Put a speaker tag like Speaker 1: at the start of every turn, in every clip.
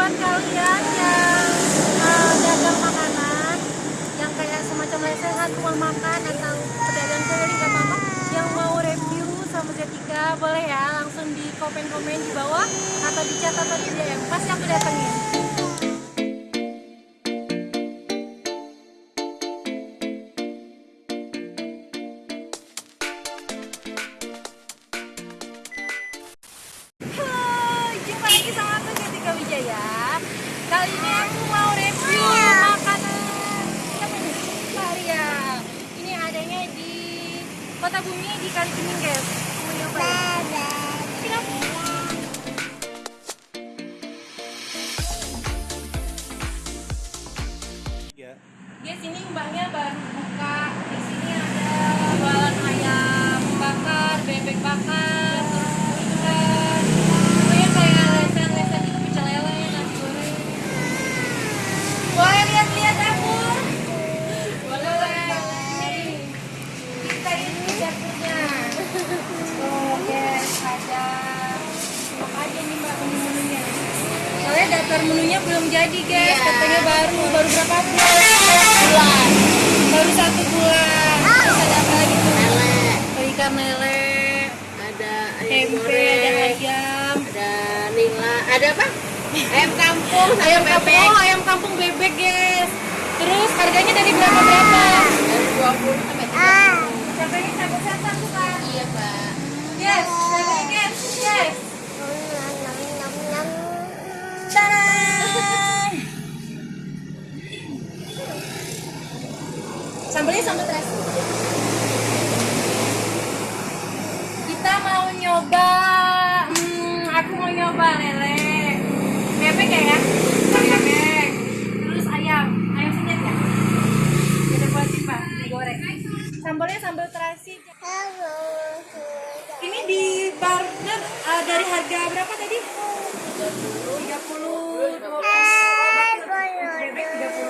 Speaker 1: buat kalian yang uh, makanan yang kayak semacam lesehan rumah makan atau pedagang keliling gak apa-apa yang mau review sama Zetika boleh ya langsung di komen-komen di bawah atau di atau di DM pasti aku datengin Kali ini aku mau review makanan. Siapa ini? Maria Ini adanya di Kota Bumi di Kalibening guys. Mau nyoba daftar menunya belum jadi guys. Katanya baru, baru berapa bulan? Bulan. Baru satu bulan. Terus ada apa lagi tuh?
Speaker 2: lele
Speaker 1: Oh, ikan lele
Speaker 2: ada ayam
Speaker 1: Tempe, ada
Speaker 2: goreng
Speaker 1: ayam.
Speaker 2: ada nila ada apa? Ayam kampung
Speaker 1: Ayam
Speaker 2: bebek
Speaker 1: kampung, ayam kampung bebek guys. Terus harganya dari berapa berapa?
Speaker 2: dari 20 sampai 30
Speaker 1: Harganya satu tuh kan?
Speaker 2: iya pak.
Speaker 1: Yes, guys, yes Tadang! Sambelnya sambal terasi. Kita mau nyoba, hmm, aku mau nyoba lele, bebek ya ya, bebek, terus ayam, ayam senyet ya, kita buat pak, digoreng. Sambalnya sambal terasi. Ini di barter uh, dari harga berapa tadi? 30, 20, bebek 30,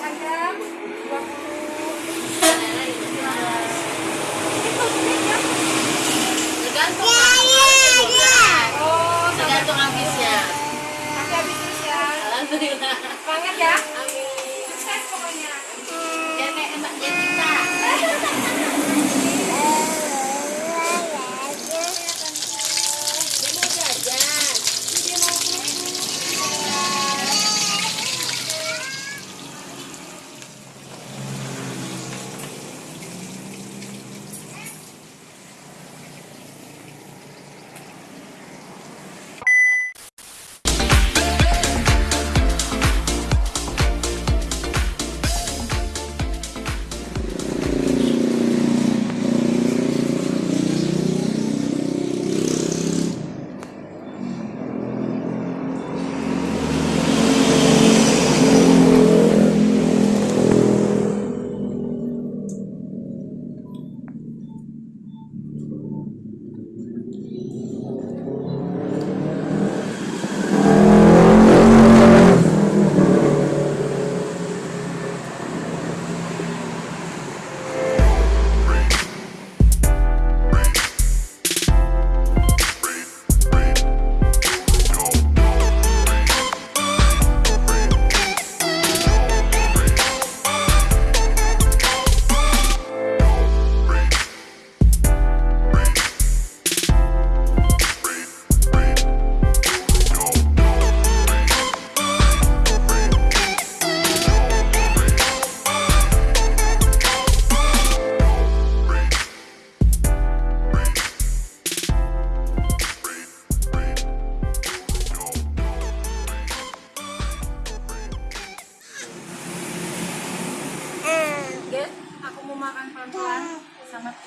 Speaker 1: ayam 20. Ini kosmetik ya?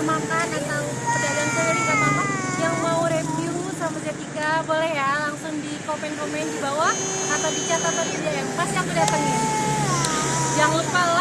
Speaker 1: rumah makan atau pedagang keliling gak apa-apa yang mau review sama Jatika boleh ya langsung di komen-komen di bawah atau di catatan atau di DM pasti aku datengin. Jangan lupa like